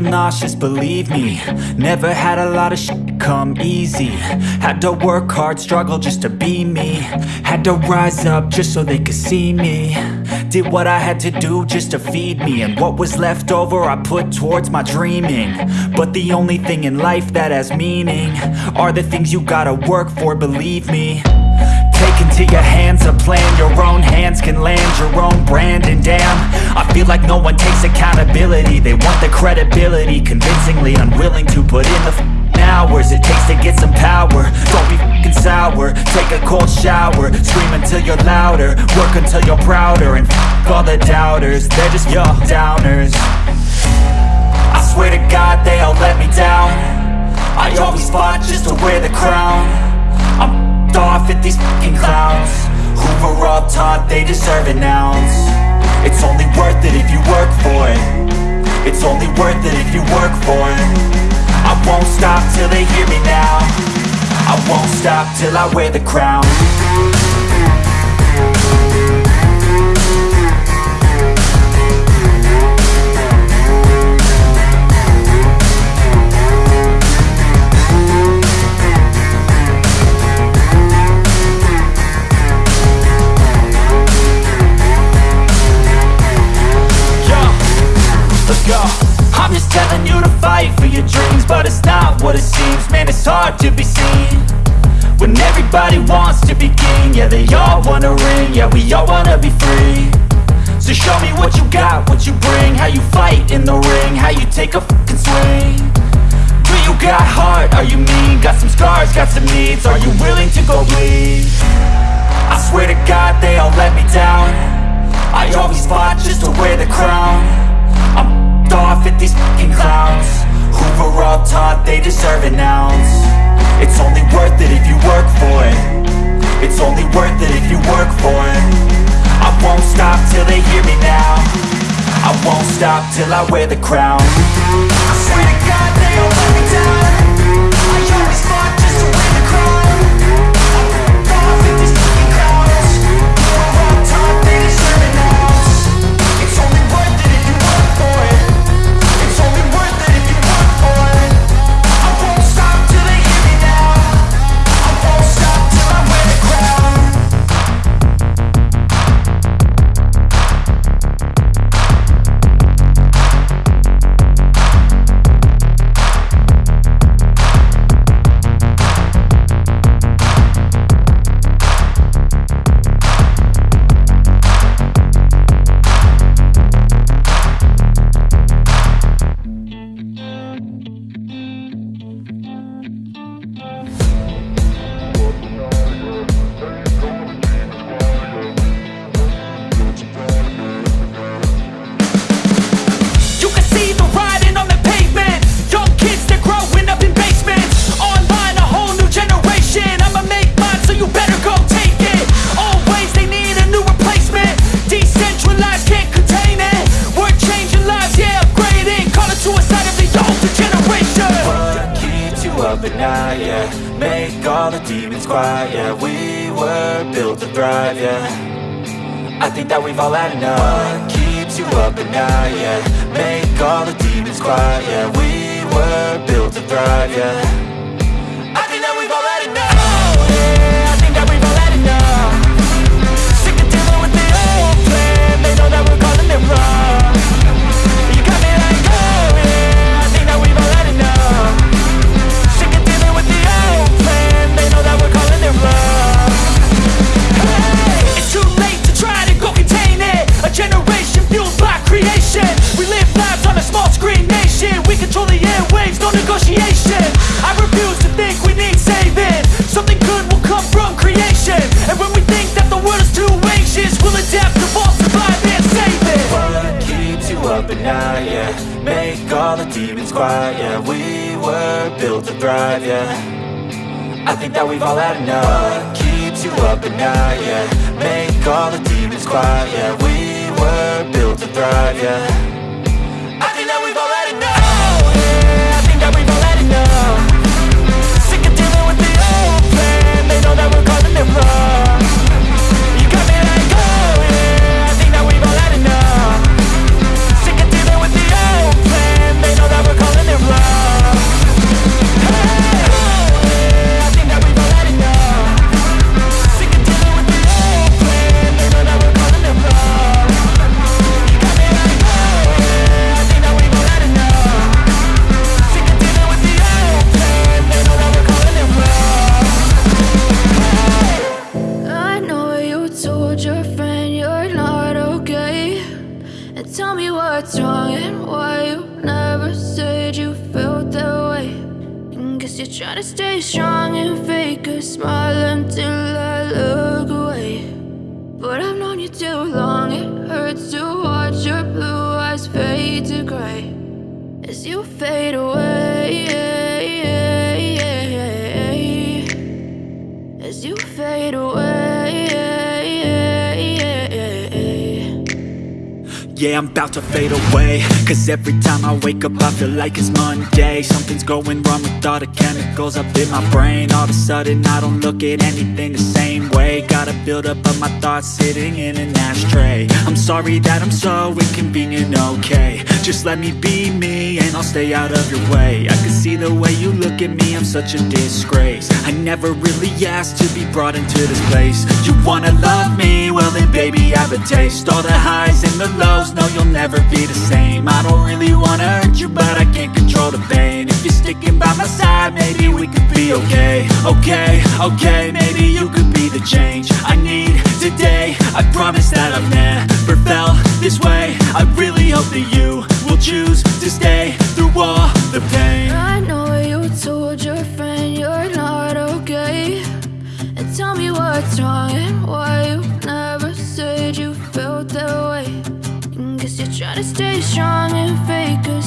feel nauseous, believe me. Never had a lot of shit come easy. Had to work hard, struggle just to be me. Had to rise up just so they could see me. Did what I had to do just to feed me. And what was left over I put towards my dreaming. But the only thing in life that has meaning Are the things you gotta work for, believe me your hands a plan. Your own hands can land your own brand. And damn, I feel like no one takes accountability. They want the credibility Convincingly unwilling to put in the hours It takes to get some power. Don't be f***ing sour. Take a cold shower. Scream until you're louder. Work until you're prouder. And f*** all the doubters. They're just your downers. I swear to God they all let me down. I always fought just to wear the crown. I'm off at these fucking clowns. Were all taught they deserve an ounce. It's only worth it if you work for it. It's only worth it if you work for it. I won't stop till they hear me now. I won't stop till I wear the crown I'm just telling you to fight for your dreams But it's not what it seems. Man, it's hard to be seen When everybody wants to be king. Yeah, they all wanna ring. Yeah, we all wanna be free. So show me what you got, what you bring. How you fight in the ring How you take a fucking swing. Do you got heart? Are you mean? Got some scars, got some needs. Are you willing to go bleed? I swear to God they all let me down till I wear the crown thrive, yeah. I think that we've all had enough. What keeps you up at night, yeah? Make all the demons quiet, yeah. We were built to thrive, yeah. I think that we've all had enough generation fueled by creation. We live lives on a small screen nation. We control the airwaves, no negotiation. I refuse to think we need saving. Something good will come from creation. And when we think that the world is too anxious We'll adapt, evolve, survive and save it. What keeps you up at night, yeah. Make all the demons quiet, yeah. We were built to thrive, yeah. I think that we've all had enough. What keeps you up at night, yeah. Make all the demons quiet, yeah. We were to thrive, yeah. Sick of dealing with the old plan They know that we're it wrong Trying to stay strong and fake a smile until I look away. But I've known you too long, it hurts to watch your blue eyes fade to gray as you fade away. As you fade away. Yeah, I'm about to fade away. Cause every time I wake up I feel like it's Monday. Something's going wrong with all the chemicals up in my brain. All of a sudden I don't look at anything the same way. Gotta build up of my thoughts sitting in an ashtray. I'm sorry that I'm so inconvenient, okay. Just let me be me and I'll stay out of your way. I can see the way you look at me, I'm such a disgrace. I never really asked to be brought into this place. You wanna love me? Well then baby I have a taste. All the highs and the lows, no you'll never be the same. I don't really wanna hurt you but I can't control the pain. If you're sticking by my side maybe we could be okay. Okay, okay, maybe you could be the change I need today. I promise that I've never felt this way. I really hope that you will choose to stay through all the pain. I know you told your friend you're not okay. And tell me what's wrong to stay strong and fake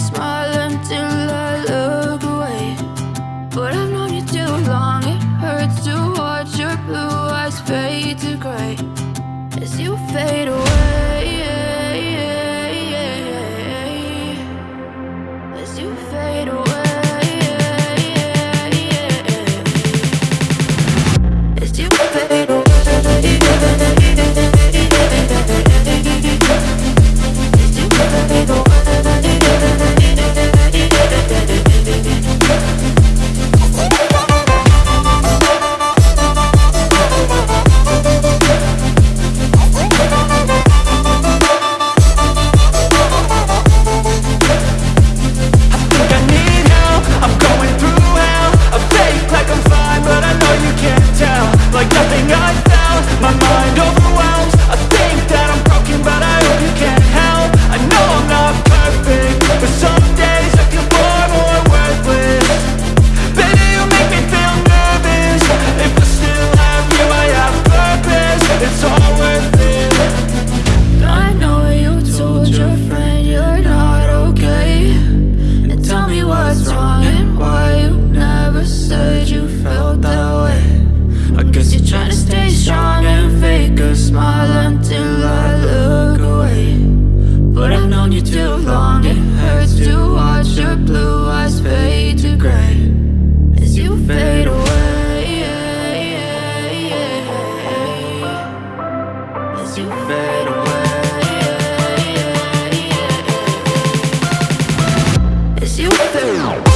you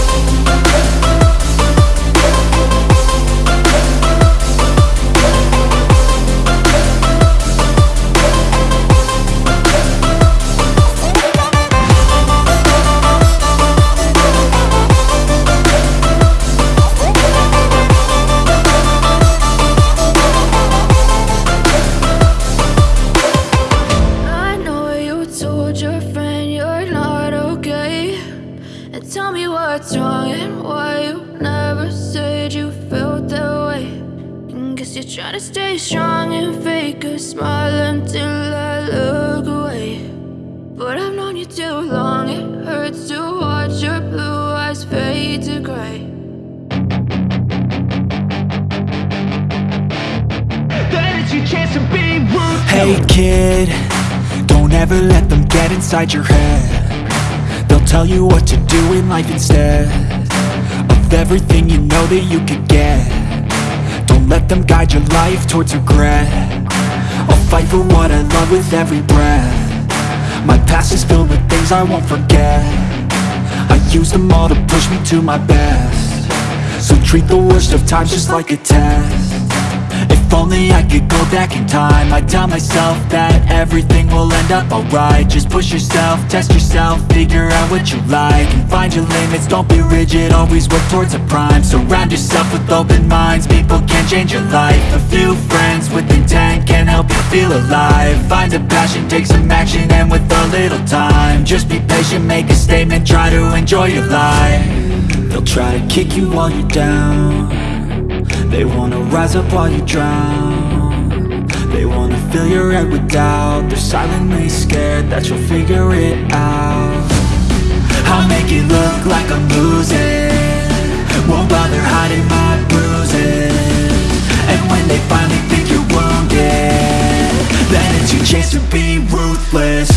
what's wrong and why you never said you felt that way. And guess you're trying to stay strong and fake a smile until I look away. But I've known you too long, it hurts to watch your blue eyes fade to gray. Then it's your chance to be rude Hey kid, don't ever let them get inside your head They'll tell you what to do in life instead Of everything you know that you could get. Don't let them guide your life towards regret. I'll fight for what I love with every breath. My past is filled with things I won't forget. I use them all to push me to my best. So treat the worst of times just like a test only I could go back in time. I'd tell myself that everything will end up alright. Just push yourself, test yourself, figure out what you like And find your limits, don't be rigid, always work towards a prime. Surround yourself with open minds, people can change your life. A few friends with intent can help you feel alive. Find a passion, take some action, and with a little time Just be patient, make a statement, try to enjoy your life. They'll try to kick you while you're down they wanna rise up while you drown. They wanna fill your head with doubt. They're silently scared that you'll figure it out. I'll make it look like I'm losing. Won't bother hiding my bruises. And when they finally think you're wounded Then it's your chance to be ruthless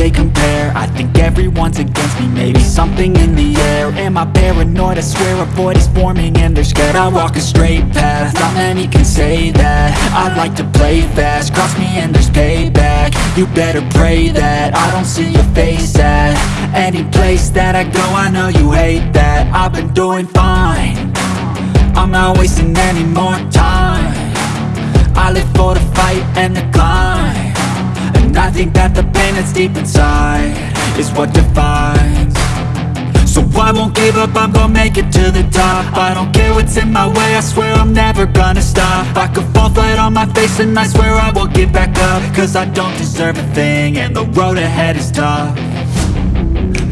they compare. I think everyone's against me, maybe something in the air. Am I paranoid? I swear a void is forming and they're scared. I walk a straight path, not many can say that. I like to play fast, cross me and there's payback. You better pray that I don't see your face at Any place that I go, I know you hate that. I've been doing fine. I'm not wasting any more time. I live for the fight and the climb I think that the pain that's deep inside Is what defines. So I won't give up, I'm gonna make it to the top. I don't care what's in my way, I swear I'm never gonna stop. I could fall flat on my face and I swear I will get back up. Cause I don't deserve a thing and the road ahead is tough.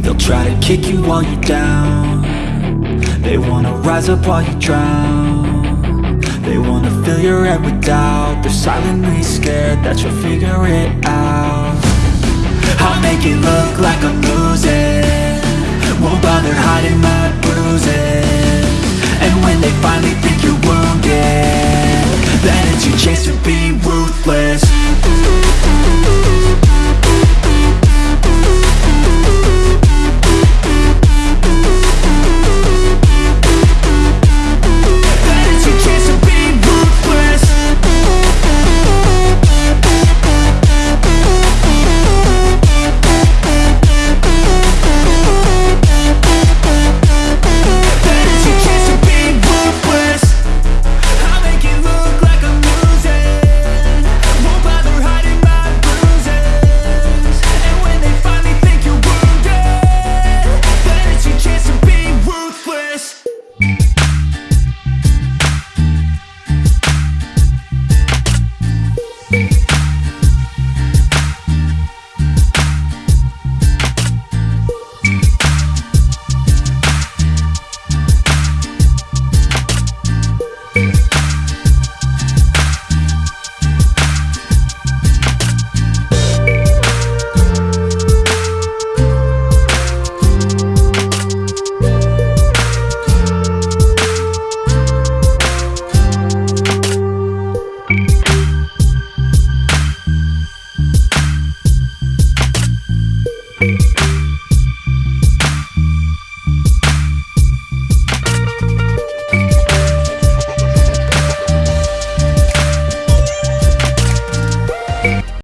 They'll try to kick you while you're down. They wanna rise up while you drown They wanna fill your head with doubt. They're silently scared that you'll figure it out. I'll make it look like I'm losing. Won't bother hiding my bruises. And when they finally think you're wounded Then it's your chance to be ruthless